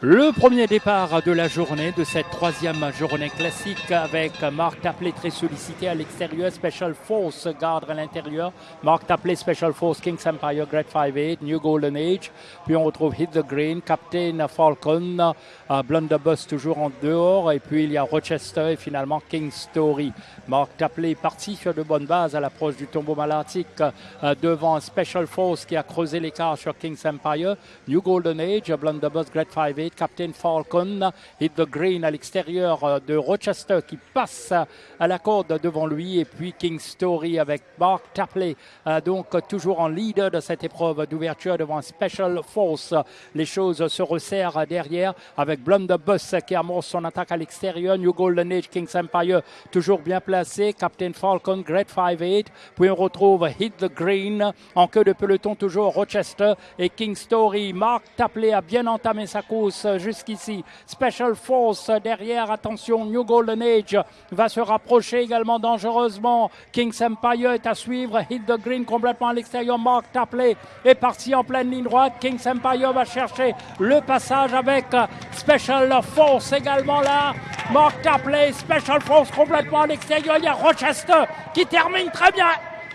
Le premier départ de la journée, de cette troisième journée classique avec Marc Tapley très sollicité à l'extérieur, Special Force garde à l'intérieur, Marc Tapley, Special Force, King's Empire, Great 5-8, New Golden Age, puis on retrouve Hit the Green, Captain Falcon, uh, Blunderbuss toujours en dehors, et puis il y a Rochester et finalement King Story. Marc Tapley est parti sur de bonnes bases à l'approche du tombeau malatique uh, devant Special Force qui a creusé l'écart sur King's Empire, New Golden Age, Blunderbuss, Great 5-8, Captain Falcon, hit the green à l'extérieur euh, de Rochester qui passe à la corde devant lui et puis King Story avec Mark Tapley, euh, donc toujours en leader de cette épreuve d'ouverture devant Special Force. Les choses se resserrent derrière avec Blunderbuss qui amorce son attaque à l'extérieur, New Golden Age, King's Empire toujours bien placé, Captain Falcon, Great 5-8, puis on retrouve Hit the Green en queue de peloton toujours Rochester et King Story. Mark Tapley a bien entamé sa course jusqu'ici. Special Force derrière, attention, New Golden Age va se rapprocher également dangereusement. King's Empire est à suivre, Hit the Green complètement à l'extérieur. Mark Tapley est parti en pleine ligne droite. King's Empire va chercher le passage avec Special Force également là. Mark Tapley, Special Force complètement à l'extérieur. Il y a Rochester qui termine très bien.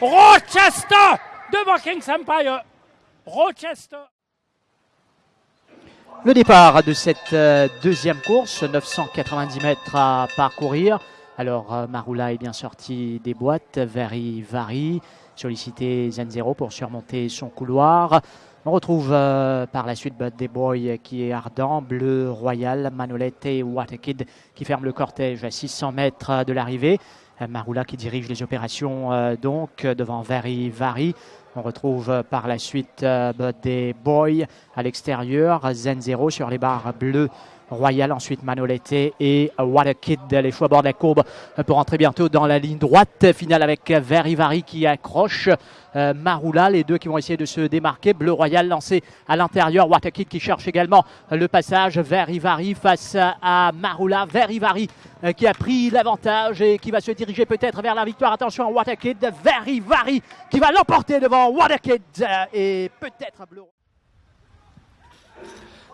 Rochester devant King's Empire. Rochester. Le départ de cette euh, deuxième course, 990 mètres à parcourir. Alors euh, Marula est bien sorti des boîtes, Vary, sollicité Zenzero pour surmonter son couloir. On retrouve euh, par la suite Bud Des Boy qui est ardent, Bleu Royal, Manolette et Waterkid qui ferment le cortège à 600 mètres de l'arrivée. Marula qui dirige les opérations donc devant Very Vary. On retrouve euh, par la suite euh, des Boys à l'extérieur, Zen 0 sur les barres bleues. Royal, ensuite Manolete et Kid. Les choix bord de la courbe pour entrer bientôt dans la ligne droite. Finale avec Verivari qui accroche euh, Marula. Les deux qui vont essayer de se démarquer. Bleu Royal lancé à l'intérieur. Kid qui cherche également le passage. Verivari face à Marula. Verivari euh, qui a pris l'avantage et qui va se diriger peut-être vers la victoire. Attention à Waterkid. Verivari qui va l'emporter devant Waterkid et peut-être Bleu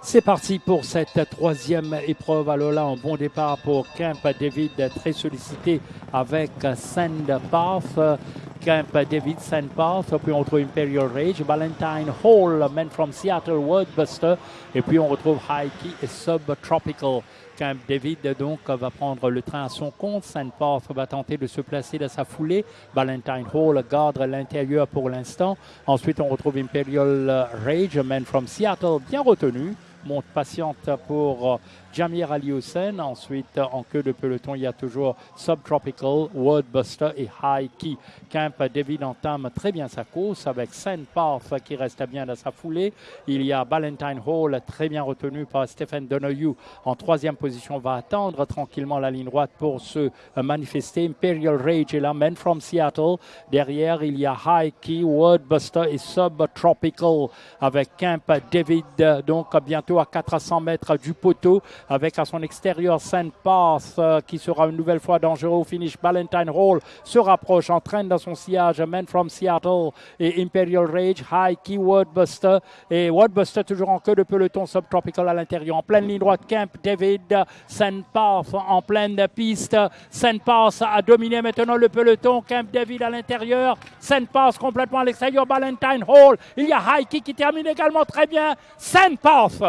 c'est parti pour cette troisième épreuve. Alors là, un bon départ pour Camp David, très sollicité avec Sandpath. Camp David Sandpath, puis on retrouve Imperial Rage, Valentine Hall, Men from Seattle, Wordbuster, et puis on retrouve Key et Subtropical. Camp David donc va prendre le train à son compte. Sandpath va tenter de se placer dans sa foulée. Valentine Hall garde l'intérieur pour l'instant. Ensuite, on retrouve Imperial Rage, Men from Seattle, bien retenu monte patiente pour euh, Jamir Ali Hussein. Ensuite, en queue de peloton, il y a toujours Subtropical, Wordbuster et High Key. Camp David entame très bien sa course avec Saint Path qui reste bien dans sa foulée. Il y a Valentine Hall très bien retenu par Stephen Donoghue en troisième position. Va attendre tranquillement la ligne droite pour se manifester. Imperial Rage est là, Men from Seattle. Derrière, il y a High Key, Wordbuster et Subtropical avec Camp David. Donc, bientôt à 400 mètres du poteau avec à son extérieur Saint Path euh, qui sera une nouvelle fois dangereux au finish. Valentine Hall se rapproche, entraîne dans son sillage Men from Seattle et Imperial Rage, High Key Wordbuster et Wordbuster toujours en queue de peloton subtropical à l'intérieur. En pleine ligne droite, Camp David, Saint Path en pleine piste. Saint Path a dominé maintenant le peloton. Camp David à l'intérieur. Saint Path complètement à l'extérieur. Valentine Hall. Il y a High Key qui termine également très bien. Saint Path.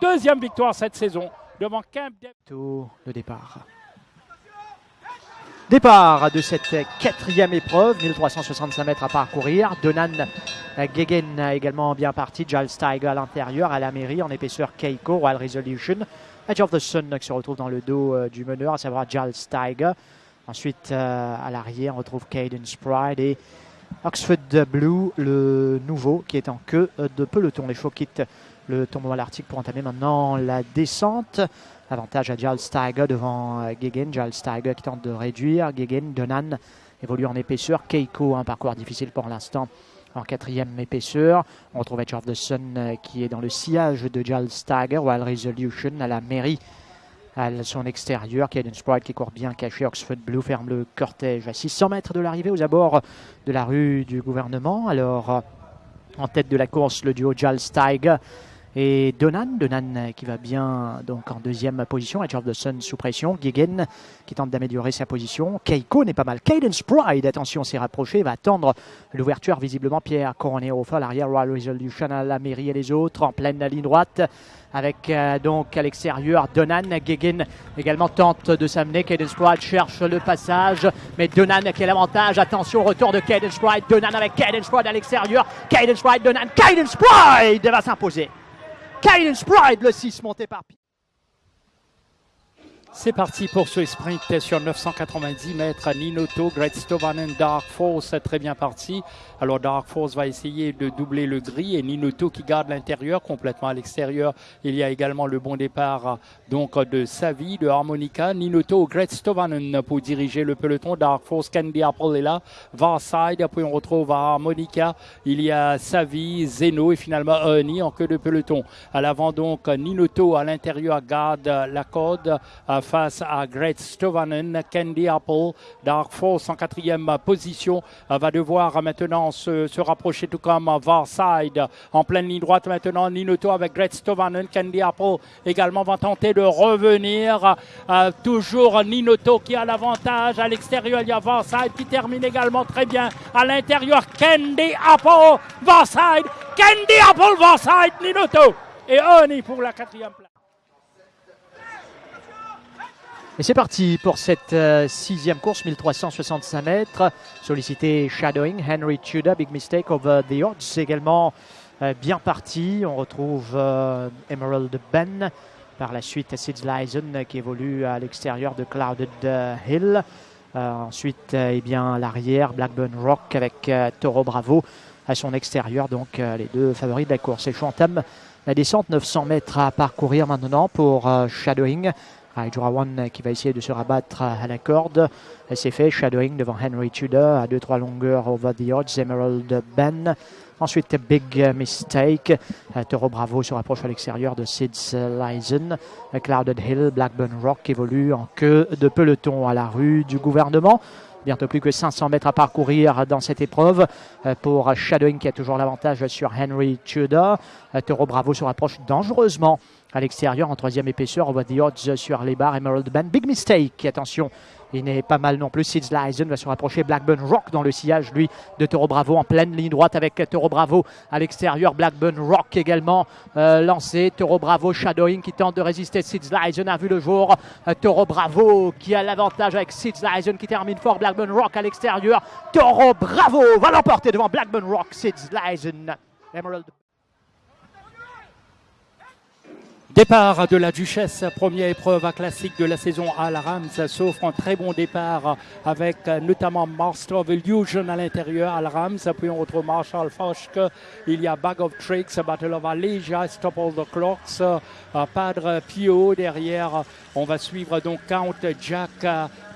Deuxième victoire cette saison devant Camp départ. Départ de cette quatrième épreuve, 1365 mètres à parcourir. Donan Gegen également bien parti. Giles Tiger à l'intérieur, à la mairie en épaisseur Keiko, Wild Resolution. Edge of the Sun se retrouve dans le dos euh, du meneur, à savoir Giles Tiger. Ensuite, euh, à l'arrière, on retrouve Cadence Pride et Oxford Blue, le nouveau qui est en queue de peloton. Les chevaux quittent le tombeau à l'Arctique pour entamer maintenant la descente. Avantage à Giles Steiger devant euh, Gegen. Giles Steiger qui tente de réduire. Gegen, Donan évolue en épaisseur. Keiko, un parcours difficile pour l'instant en quatrième épaisseur. On retrouve Edge of the Sun euh, qui est dans le sillage de Giles Steiger. Wild Resolution à la mairie à son extérieur. Caden Sprite qui court bien caché. Oxford Blue ferme le cortège à 600 mètres de l'arrivée aux abords de la rue du gouvernement. Alors, en tête de la course, le duo Giles Steiger et Donan. Donan qui va bien donc en deuxième position. Edge of the Sun sous pression. Gigan qui tente d'améliorer sa position. Keiko n'est pas mal. Cadence Pride, attention, s'est rapproché. Va attendre l'ouverture visiblement. Pierre Coroné au fond. L'arrière Royal Resolution à la mairie et les autres en pleine ligne droite avec euh, donc à l'extérieur Donan. Gegen également tente de s'amener. Cadence Pride cherche le passage, mais Donan qui a l'avantage. Attention, retour de Cadence Pride. Donan avec Cadence Pride à l'extérieur. Cadence Pride, Donan. Cadence Pride va s'imposer. Cadence Pride, le 6 monté par c'est parti pour ce sprint sur 990 mètres. Ninoto, Great Stovanen, Dark Force, très bien parti. Alors Dark Force va essayer de doubler le gris et Ninoto qui garde l'intérieur complètement à l'extérieur. Il y a également le bon départ donc de Savi, de Harmonica. Ninoto, Great Stovanen pour diriger le peloton. Dark Force, Candy Apple est là. Varside, puis on retrouve Harmonica. Il y a Savi, Zeno et finalement Ernie en queue de peloton. À l'avant donc Ninoto à l'intérieur garde la corde face à Great Stovanen. Candy Apple, Dark Force en quatrième position, euh, va devoir maintenant se, rapprocher tout comme Varside en pleine ligne droite maintenant. Ninoto avec Great Stovanen. Candy Apple également va tenter de revenir. Euh, toujours Ninoto qui a l'avantage. À l'extérieur, il y a Varside qui termine également très bien. À l'intérieur, Candy Apple, Varside. Candy Apple, Varside, Ninoto. Et Oni pour la quatrième place. Et c'est parti pour cette euh, sixième course, 1365 mètres. Sollicité Shadowing, Henry Tudor, Big Mistake over the odds. Également euh, bien parti. On retrouve euh, Emerald Ben. Par la suite, Sid Lyson qui évolue à l'extérieur de Clouded Hill. ensuite, eh bien l'arrière, Blackburn Rock avec Toro Bravo à son extérieur. Donc les deux favoris de la course. Et je entame la descente, 900 mètres à parcourir maintenant pour Shadowing. One qui va essayer de se rabattre à la corde. C'est fait, shadowing devant Henry Tudor à 2-3 longueurs over the odds, Emerald Ben. Ensuite, Big Mistake. Toro Bravo se rapproche à l'extérieur de Sid's Lyson. Clouded Hill, Blackburn Rock évolue en queue de peloton à la rue du gouvernement. Bientôt plus que 500 mètres à parcourir dans cette épreuve pour Shadowing qui a toujours l'avantage sur Henry Tudor. Toro Bravo se rapproche dangereusement à l'extérieur en troisième épaisseur. On voit The Odds sur les barres. Emerald Band. Big mistake. Attention. Il n'est pas mal non plus. Sids Lyson va se rapprocher. Blackburn Rock dans le sillage, lui, de Toro Bravo en pleine ligne droite avec Toro Bravo à l'extérieur. Blackburn Rock également euh, lancé. Toro Bravo Shadowing qui tente de résister. Sids Lyson a vu le jour. Euh, Toro Bravo qui a l'avantage avec Sids Lyson qui termine fort. Blackburn Rock à l'extérieur. Toro Bravo va l'emporter devant Blackburn Rock. Sids Lyson. Emerald Départ de la Duchesse, première épreuve classique de la saison à la Rams, s'offre un très bon départ avec notamment Master of Illusion à l'intérieur à la Rams. Puis on retrouve Marshall Foschke, il y a Bag of Tricks, Battle of Allegia, Stop All the Clocks, euh, Padre Pio derrière. On va suivre donc Count Jack,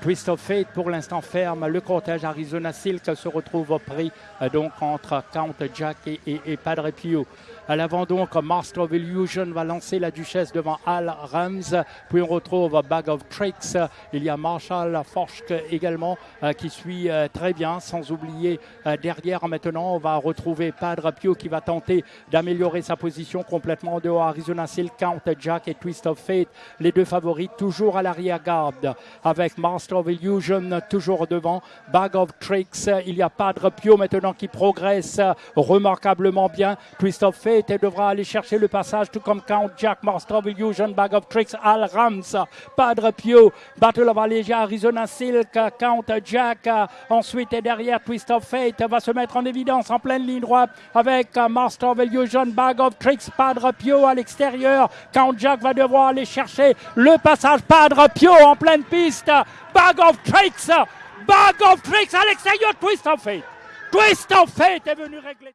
Twist of Fate pour l'instant ferme. Le cortège Arizona Silk se retrouve pris euh, donc entre Count Jack et, Padre Pio. À l'avant donc, Master of Illusion va lancer la Duchesse devant Al Rams. Puis on retrouve Bag of Tricks. Il y a Marshall Forsk également euh, qui suit euh, très bien. Sans oublier derrière maintenant, on va retrouver Padre Pio qui va tenter d'améliorer sa position complètement dehors. Arizona Silk, Count Jack et Twist of Fate. Les deux favoris toujours à l'arrière-garde avec Master of Illusion toujours devant. Bag of Tricks. Il y a Padre Pio maintenant qui progresse remarquablement bien. Of Fate devra aller chercher le passage, tout comme Count Jack, Master of Illusion, Bag of Tricks, Al Rams, Padre Pio, Battle of Allegia, Arizona Silk, Count Jack. Ensuite et derrière, of Fate va se mettre en évidence en pleine ligne droite avec Master of Illusion, Bag of Tricks, Padre Pio à l'extérieur. Count Jack va devoir aller chercher le passage, Padre Pio en pleine piste. Bag of Tricks, Bag of Tricks à l'extérieur, Twist of Fate. Twist of Fate est venu régler.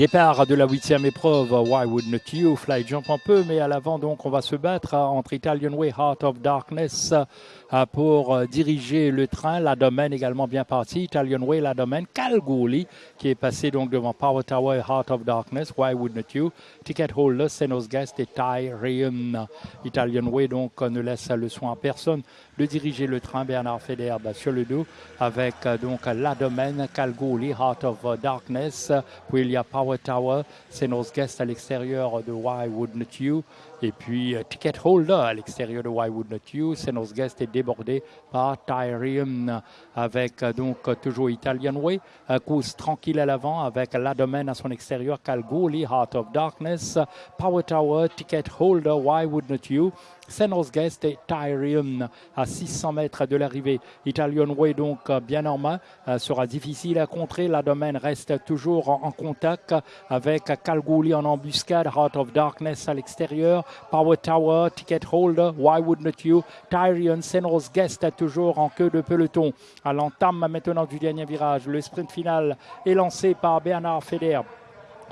Départ de la huitième épreuve, Why Wouldn't You, Fly Jump un peu, mais à l'avant donc on va se battre entre Italian Way, Heart of Darkness euh, pour euh, diriger le train. La domaine également bien partie. Italian Way, la domaine. Kalgouli qui est passé donc devant Power Tower, Heart of Darkness. Why wouldn't you? Ticket holder, Senos Guest et Tyrion. Italian Way donc euh, ne laisse le soin à personne de diriger le train. Bernard Federbe sur le dos avec donc la domaine Kalgouli, Heart of Darkness. Puis il y a Power Tower, c'est nos guests à l'extérieur de Why Wouldn't You? Et puis euh, Ticket Holder à l'extérieur de Why Wouldn't You? C'est nos guests est débordé par Tyrium avec euh, donc toujours Italian Way. course tranquille à l'avant avec la domaine à son extérieur. Calgoli, Heart of Darkness, Power Tower, Ticket Holder, Why Wouldn't You? Senos Guest et Tyrium à 600 mètres de l'arrivée. Italian Way donc bien en main sera difficile à contrer. La domaine reste toujours en contact avec Calguli en embuscade, Heart of Darkness à l'extérieur, Power Tower, Ticket Holder, Why Wouldn't You, Tyrion, Senos Guest toujours en queue de peloton. À l'entame maintenant du dernier virage, le sprint final est lancé par Bernard Feder.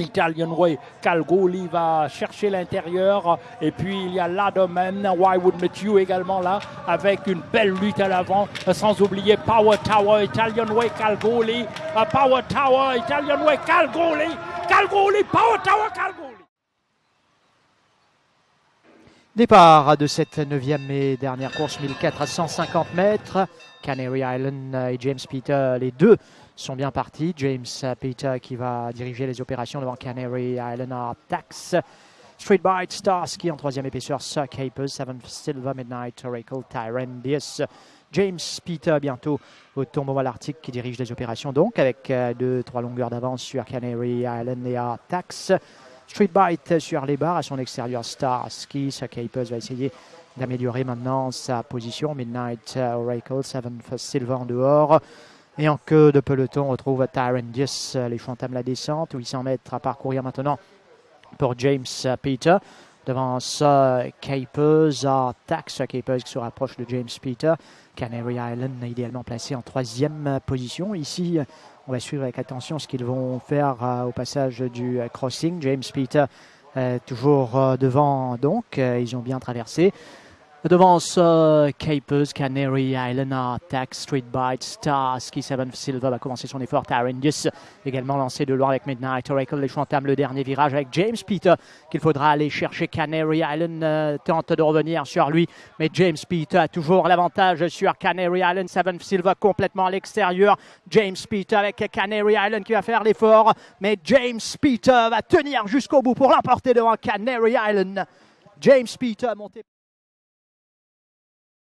Italian Way. Calgoli va chercher l'intérieur. Et puis il y a la domaine. Why Wouldn't You également là, avec une belle lutte à l'avant. Sans oublier Power Tower, Italian Way, Calgoli. Uh, Power Tower, Italian Way, Calgoli. Calgoli, Power Tower, Calgoli. Départ de cette neuvième et dernière course, 1450 mètres. Canary Island et James Peter, les deux sont bien partis. James Peter qui va diriger les opérations devant Canary Island Tax. Street Bite, Starsky en troisième épaisseur, Suck Capers, Seven Silver Midnight, Oracle, Tyrandis. James Peter bientôt au à l'Arctique qui dirige les opérations donc avec euh, deux, trois longueurs d'avance sur Canary Island et Tax. Street Bite sur les barres à son extérieur Starsky. Suck Capers va essayer d'améliorer maintenant sa position. Midnight Oracle, Seven Silver en dehors. Et en queue de peloton, on retrouve Tyrandus. Les choix entament la descente. 800 mètres à parcourir maintenant pour James Peter. Devant ça, Capers, Tax Capers qui se rapproche de James Peter. Canary Island idéalement placé en troisième position. Ici, on va suivre avec attention ce qu'ils vont faire euh, au passage du crossing. James Peter euh, toujours euh, devant donc. ils ont bien traversé. Devant ça, Capers, Canary Island, Attack, Street Bite, Starsky, Seven Silver va commencer son effort. Tarendus également lancé de loin avec Midnight Oracle. Les entament le dernier virage avec James Peter qu'il faudra aller chercher. Canary Island euh, tente de revenir sur lui, mais James Peter a toujours l'avantage sur Canary Island. Seven Silver complètement à l'extérieur. James Peter avec Canary Island qui va faire l'effort, mais James Peter va tenir jusqu'au bout pour l'emporter devant Canary Island. James Peter monté.